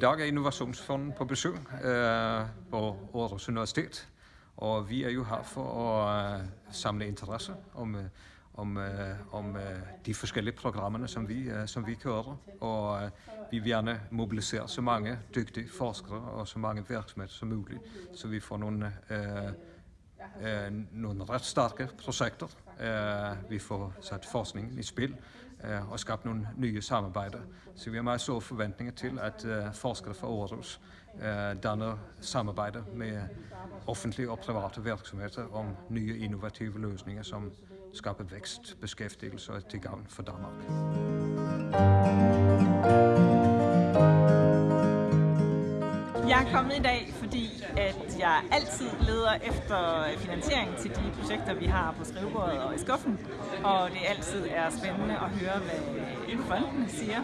dag er Innovationsfonden på besøg øh, på Aarhus Universitet, og vi er jo her for at øh, samle interesse om, øh, om, øh, om øh, de forskellige programmer, som vi, øh, som vi kører, og øh, vi vil gerne mobilisere så mange dygtige forskere og så mange virksomheder som muligt, så vi får nogle, øh, øh, nogle ret stærke projekter. Øh, vi får sat forskningen i spil, Eh, og skabt nogle nye samarbejder. Så vi har meget store forventninger til, at øh, forskere fra Aarhus øh, eh, danner samarbejder med offentlige og private virksomheder om nye innovative løsninger, som skaber vækst, beskæftigelse og til gavn for Danmark. Jeg er kommet i dag, at jeg altid leder efter finansiering til de projekter, vi har på skrivebordet og i skuffen. Og det altid er spændende at høre, hvad fondene siger,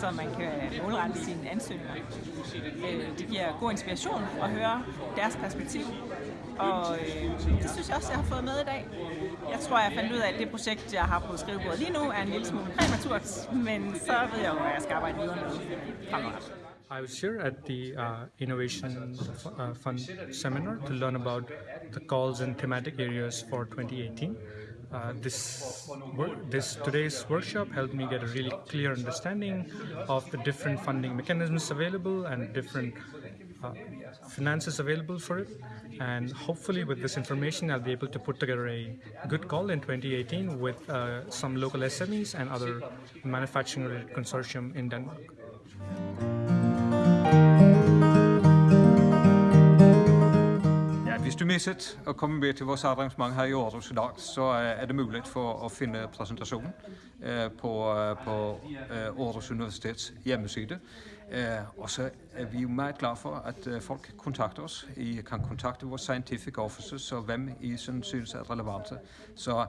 så man kan målrette sine ansøgninger. Øh, det giver god inspiration at høre deres perspektiv, og øh, det synes jeg også, jeg har fået med i dag. Jeg tror, jeg fandt ud af, at det projekt, jeg har på skrivebordet lige nu, er en lille smule præmaturt, men så ved jeg jo, hvad jeg skal arbejde videre med fremadrettet. I was here at the uh, Innovation uh, Fund seminar to learn about the calls and thematic areas for 2018. Uh, this this today's workshop helped me get a really clear understanding of the different funding mechanisms available and different uh, finances available for it. And hopefully, with this information, I'll be able to put together a good call in 2018 with uh, some local SMEs and other manufacturing-related consortium in Denmark. Misset at komme med til vores arrangement her i Aarhus i dag, så er det muligt for at finde præsentationen eh, på, eh, på eh, Aarhus Universitets hjemmeside. Og så er vi jo meget glade for, at folk kontakter os. I kan kontakte vores scientific officers, så hvem I synes er relevante. Så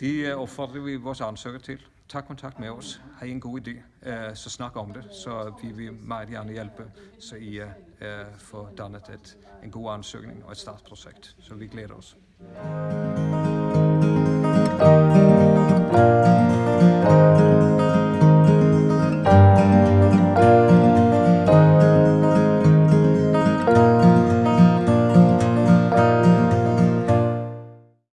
det opfordrer vi vores ansøgere til tag kontakt med os. Har I en god idé, uh, så snak om det, så vi vil meget gerne hjælpe, så I uh, får dannet et, en god ansøgning og et startprojekt. Så vi glæder os.